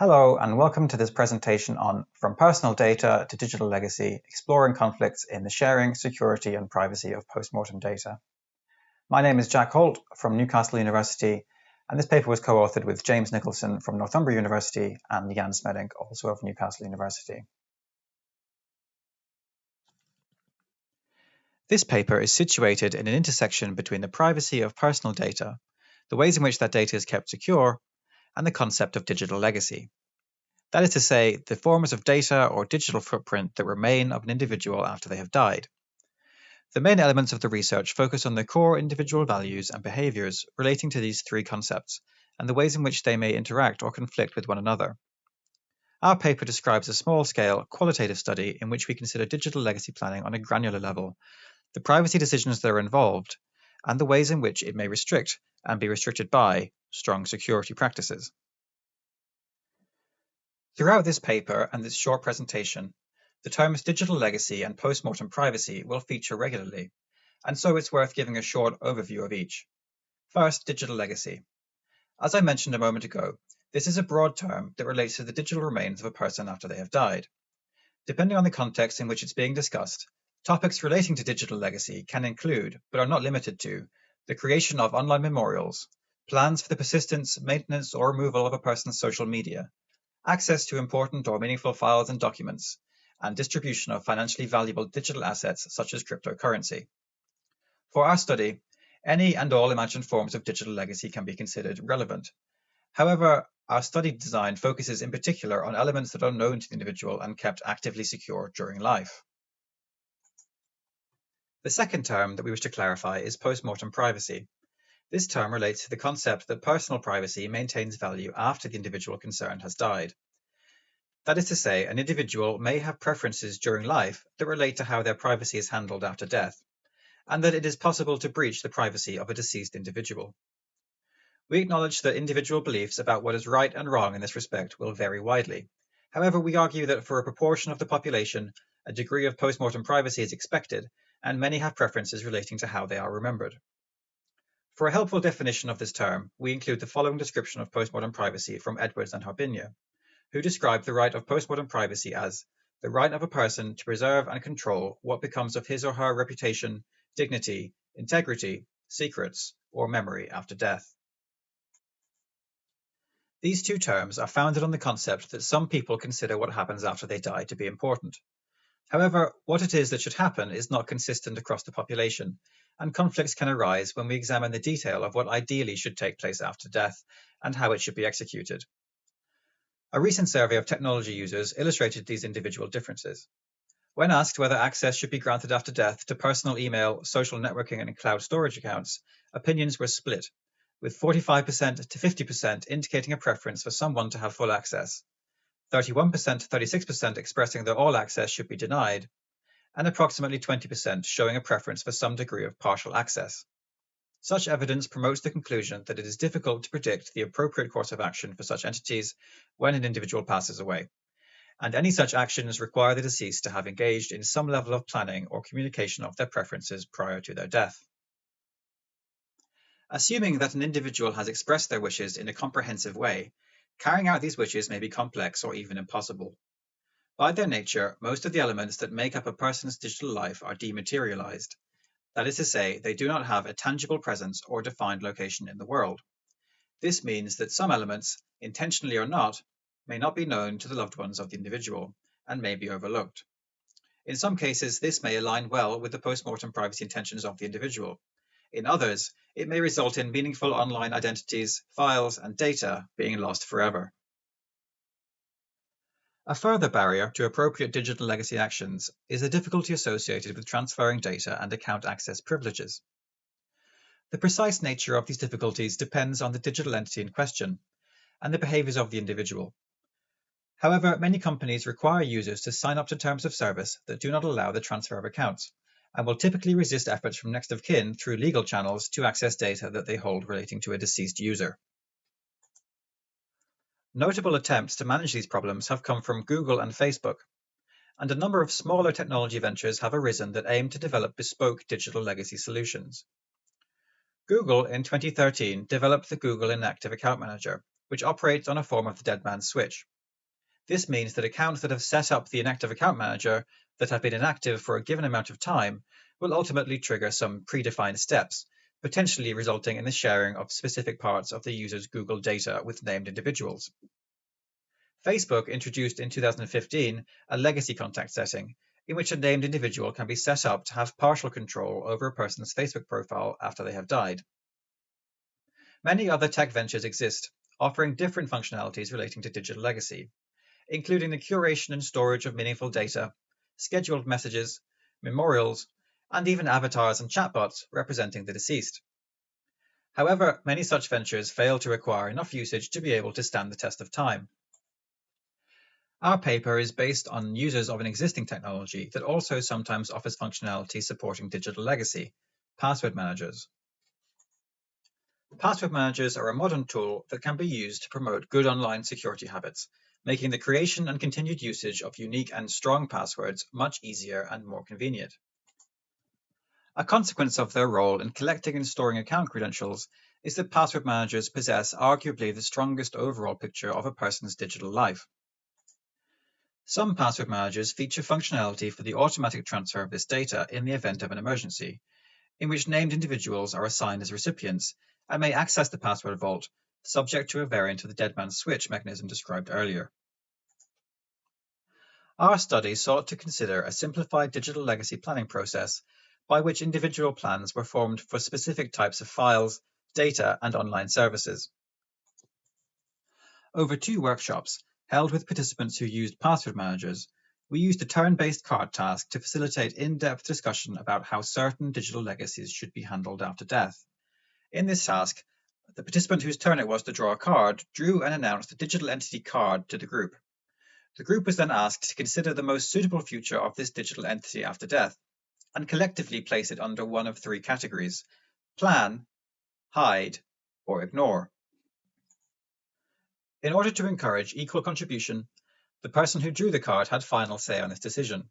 Hello and welcome to this presentation on From Personal Data to Digital Legacy, Exploring Conflicts in the Sharing, Security and Privacy of Postmortem Data. My name is Jack Holt from Newcastle University and this paper was co-authored with James Nicholson from Northumbria University and Jan Smeddinck, also of Newcastle University. This paper is situated in an intersection between the privacy of personal data, the ways in which that data is kept secure, and the concept of digital legacy. That is to say, the forms of data or digital footprint that remain of an individual after they have died. The main elements of the research focus on the core individual values and behaviors relating to these three concepts and the ways in which they may interact or conflict with one another. Our paper describes a small scale qualitative study in which we consider digital legacy planning on a granular level, the privacy decisions that are involved, and the ways in which it may restrict and be restricted by strong security practices. Throughout this paper and this short presentation, the terms digital legacy and postmortem privacy will feature regularly, and so it's worth giving a short overview of each. First, digital legacy. As I mentioned a moment ago, this is a broad term that relates to the digital remains of a person after they have died. Depending on the context in which it's being discussed, topics relating to digital legacy can include, but are not limited to, the creation of online memorials, plans for the persistence, maintenance, or removal of a person's social media, access to important or meaningful files and documents, and distribution of financially valuable digital assets such as cryptocurrency. For our study, any and all imagined forms of digital legacy can be considered relevant. However, our study design focuses in particular on elements that are known to the individual and kept actively secure during life. The second term that we wish to clarify is postmortem privacy. This term relates to the concept that personal privacy maintains value after the individual concerned has died. That is to say, an individual may have preferences during life that relate to how their privacy is handled after death, and that it is possible to breach the privacy of a deceased individual. We acknowledge that individual beliefs about what is right and wrong in this respect will vary widely. However, we argue that for a proportion of the population, a degree of postmortem privacy is expected, and many have preferences relating to how they are remembered. For a helpful definition of this term, we include the following description of postmortem privacy from Edwards and Harbinja, who describe the right of postmortem privacy as the right of a person to preserve and control what becomes of his or her reputation, dignity, integrity, secrets, or memory after death. These two terms are founded on the concept that some people consider what happens after they die to be important. However, what it is that should happen is not consistent across the population, and conflicts can arise when we examine the detail of what ideally should take place after death and how it should be executed. A recent survey of technology users illustrated these individual differences. When asked whether access should be granted after death to personal email, social networking, and cloud storage accounts, opinions were split, with 45% to 50% indicating a preference for someone to have full access, 31% to 36% expressing that all access should be denied, and approximately 20% showing a preference for some degree of partial access. Such evidence promotes the conclusion that it is difficult to predict the appropriate course of action for such entities when an individual passes away, and any such actions require the deceased to have engaged in some level of planning or communication of their preferences prior to their death. Assuming that an individual has expressed their wishes in a comprehensive way, carrying out these wishes may be complex or even impossible. By their nature, most of the elements that make up a person's digital life are dematerialized. That is to say, they do not have a tangible presence or defined location in the world. This means that some elements, intentionally or not, may not be known to the loved ones of the individual and may be overlooked. In some cases, this may align well with the postmortem privacy intentions of the individual. In others, it may result in meaningful online identities, files, and data being lost forever. A further barrier to appropriate digital legacy actions is the difficulty associated with transferring data and account access privileges. The precise nature of these difficulties depends on the digital entity in question and the behaviors of the individual. However, many companies require users to sign up to terms of service that do not allow the transfer of accounts and will typically resist efforts from next of kin through legal channels to access data that they hold relating to a deceased user. Notable attempts to manage these problems have come from Google and Facebook, and a number of smaller technology ventures have arisen that aim to develop bespoke digital legacy solutions. Google in 2013 developed the Google Inactive Account Manager, which operates on a form of the dead man's switch. This means that accounts that have set up the inactive account manager that have been inactive for a given amount of time will ultimately trigger some predefined steps, potentially resulting in the sharing of specific parts of the user's Google data with named individuals. Facebook introduced in 2015 a legacy contact setting in which a named individual can be set up to have partial control over a person's Facebook profile after they have died. Many other tech ventures exist, offering different functionalities relating to digital legacy, including the curation and storage of meaningful data, scheduled messages, memorials, and even avatars and chatbots representing the deceased. However, many such ventures fail to require enough usage to be able to stand the test of time. Our paper is based on users of an existing technology that also sometimes offers functionality supporting digital legacy, password managers. Password managers are a modern tool that can be used to promote good online security habits, making the creation and continued usage of unique and strong passwords much easier and more convenient. A consequence of their role in collecting and storing account credentials is that password managers possess arguably the strongest overall picture of a person's digital life. Some password managers feature functionality for the automatic transfer of this data in the event of an emergency, in which named individuals are assigned as recipients and may access the password vault, subject to a variant of the dead man's switch mechanism described earlier. Our study sought to consider a simplified digital legacy planning process by which individual plans were formed for specific types of files, data, and online services. Over two workshops, held with participants who used password managers, we used a turn-based card task to facilitate in-depth discussion about how certain digital legacies should be handled after death. In this task, the participant whose turn it was to draw a card drew and announced a digital entity card to the group. The group was then asked to consider the most suitable future of this digital entity after death, and collectively place it under one of three categories plan, hide, or ignore. In order to encourage equal contribution, the person who drew the card had final say on this decision.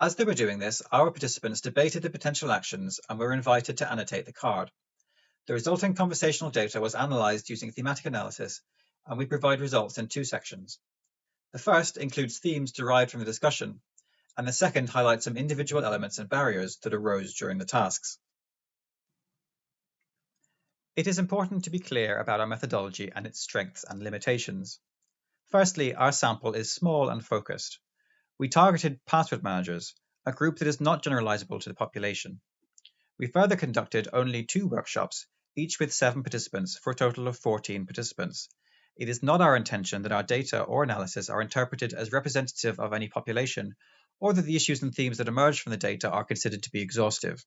As they were doing this, our participants debated the potential actions and were invited to annotate the card. The resulting conversational data was analysed using thematic analysis, and we provide results in two sections. The first includes themes derived from the discussion, and the second highlights some individual elements and barriers that arose during the tasks. It is important to be clear about our methodology and its strengths and limitations. Firstly, our sample is small and focused. We targeted password managers, a group that is not generalizable to the population. We further conducted only two workshops, each with seven participants, for a total of 14 participants. It is not our intention that our data or analysis are interpreted as representative of any population, or that the issues and themes that emerge from the data are considered to be exhaustive.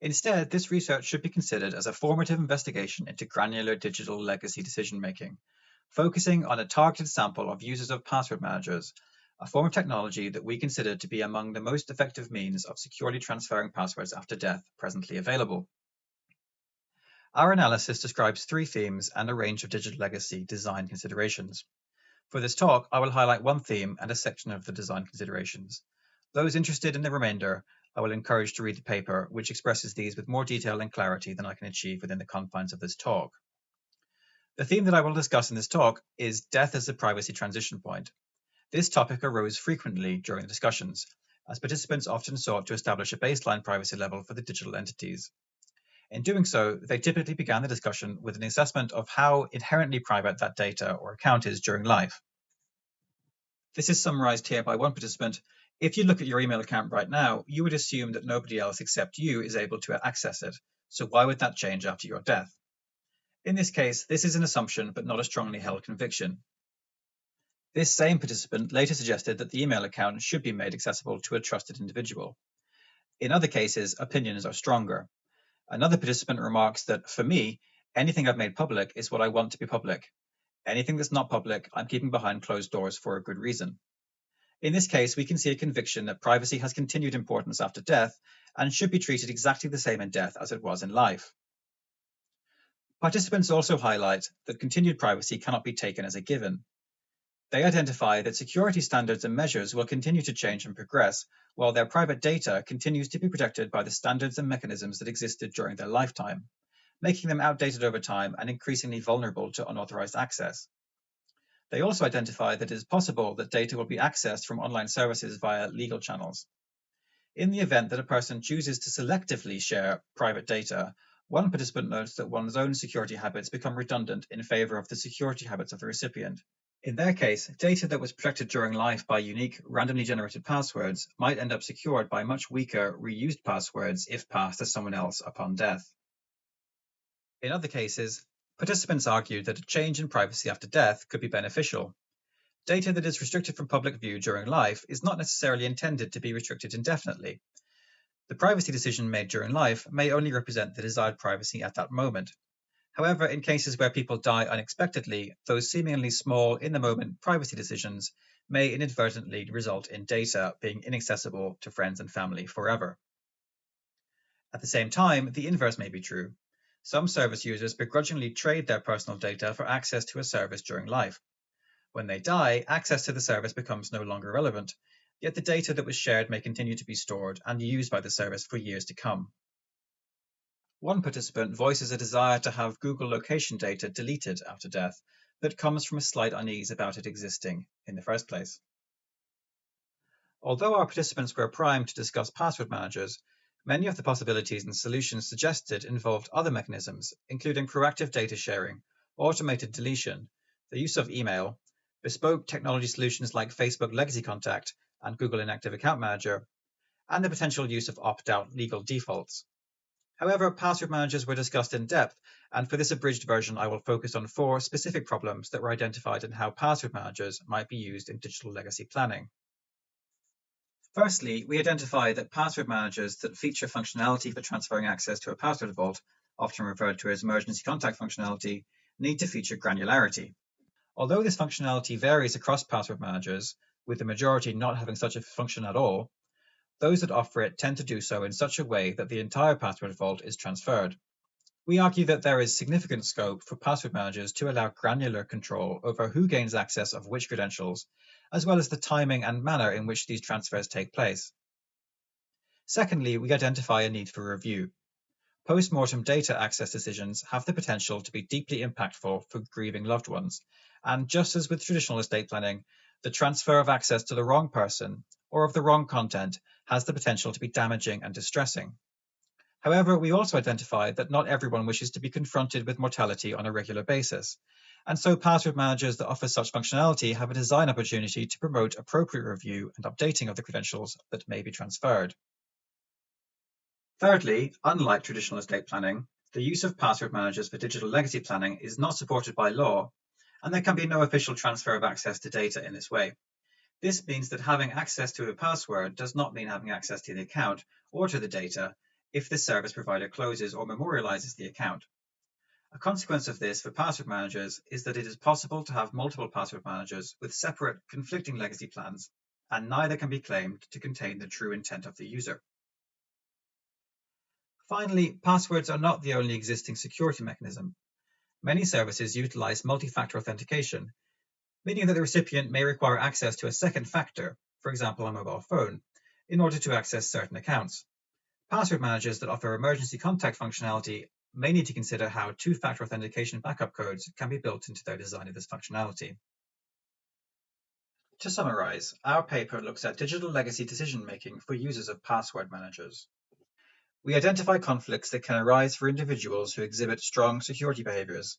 Instead, this research should be considered as a formative investigation into granular digital legacy decision-making, focusing on a targeted sample of users of password managers, a form of technology that we consider to be among the most effective means of securely transferring passwords after death presently available. Our analysis describes three themes and a range of digital legacy design considerations. For this talk, I will highlight one theme and a section of the design considerations. Those interested in the remainder I will encourage to read the paper, which expresses these with more detail and clarity than I can achieve within the confines of this talk. The theme that I will discuss in this talk is death as a privacy transition point. This topic arose frequently during the discussions, as participants often sought to establish a baseline privacy level for the digital entities. In doing so, they typically began the discussion with an assessment of how inherently private that data or account is during life. This is summarized here by one participant if you look at your email account right now, you would assume that nobody else except you is able to access it. So why would that change after your death? In this case, this is an assumption, but not a strongly held conviction. This same participant later suggested that the email account should be made accessible to a trusted individual. In other cases, opinions are stronger. Another participant remarks that, for me, anything I've made public is what I want to be public. Anything that's not public, I'm keeping behind closed doors for a good reason. In this case, we can see a conviction that privacy has continued importance after death and should be treated exactly the same in death as it was in life. Participants also highlight that continued privacy cannot be taken as a given. They identify that security standards and measures will continue to change and progress, while their private data continues to be protected by the standards and mechanisms that existed during their lifetime. Making them outdated over time and increasingly vulnerable to unauthorized access. They also identify that it is possible that data will be accessed from online services via legal channels. In the event that a person chooses to selectively share private data, one participant notes that one's own security habits become redundant in favor of the security habits of the recipient. In their case, data that was protected during life by unique, randomly generated passwords might end up secured by much weaker, reused passwords if passed to someone else upon death. In other cases, participants argued that a change in privacy after death could be beneficial, Data that is restricted from public view during life is not necessarily intended to be restricted indefinitely. The privacy decision made during life may only represent the desired privacy at that moment. However, in cases where people die unexpectedly, those seemingly small, in the moment privacy decisions may inadvertently result in data being inaccessible to friends and family forever. At the same time, the inverse may be true. Some service users begrudgingly trade their personal data for access to a service during life. When they die, access to the service becomes no longer relevant, yet the data that was shared may continue to be stored and used by the service for years to come. One participant voices a desire to have Google location data deleted after death that comes from a slight unease about it existing in the first place. Although our participants were primed to discuss password managers, many of the possibilities and solutions suggested involved other mechanisms, including proactive data sharing, automated deletion, the use of email, bespoke technology solutions like Facebook Legacy Contact and Google Inactive Account Manager, and the potential use of opt-out legal defaults. However, password managers were discussed in depth, and for this abridged version, I will focus on four specific problems that were identified in how password managers might be used in digital legacy planning. Firstly, we identify that password managers that feature functionality for transferring access to a password vault, often referred to as emergency contact functionality, need to feature granularity. Although this functionality varies across password managers, with the majority not having such a function at all, those that offer it tend to do so in such a way that the entire password vault is transferred. We argue that there is significant scope for password managers to allow granular control over who gains access of which credentials, as well as the timing and manner in which these transfers take place. Secondly, we identify a need for review. Post-mortem data access decisions have the potential to be deeply impactful for grieving loved ones, and just as with traditional estate planning, the transfer of access to the wrong person or of the wrong content has the potential to be damaging and distressing. However, we also identify that not everyone wishes to be confronted with mortality on a regular basis, and so password managers that offer such functionality have a design opportunity to promote appropriate review and updating of the credentials that may be transferred. Thirdly, unlike traditional estate planning, the use of password managers for digital legacy planning is not supported by law and there can be no official transfer of access to data in this way. This means that having access to a password does not mean having access to the account or to the data if the service provider closes or memorializes the account. A consequence of this for password managers is that it is possible to have multiple password managers with separate, conflicting legacy plans, and neither can be claimed to contain the true intent of the user. Finally, passwords are not the only existing security mechanism. Many services utilize multi-factor authentication, meaning that the recipient may require access to a second factor, for example, a mobile phone, in order to access certain accounts. Password managers that offer emergency contact functionality may need to consider how two-factor authentication backup codes can be built into their design of this functionality. To summarize, our paper looks at digital legacy decision-making for users of password managers. We identify conflicts that can arise for individuals who exhibit strong security behaviors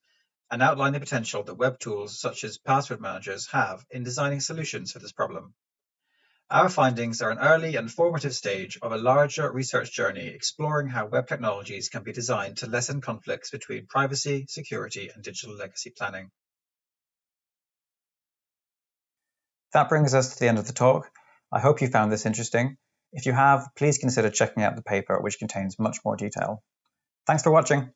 and outline the potential that web tools such as password managers have in designing solutions for this problem. Our findings are an early and formative stage of a larger research journey exploring how web technologies can be designed to lessen conflicts between privacy, security, and digital legacy planning. That brings us to the end of the talk. I hope you found this interesting. If you have, please consider checking out the paper, which contains much more detail. Thanks for watching.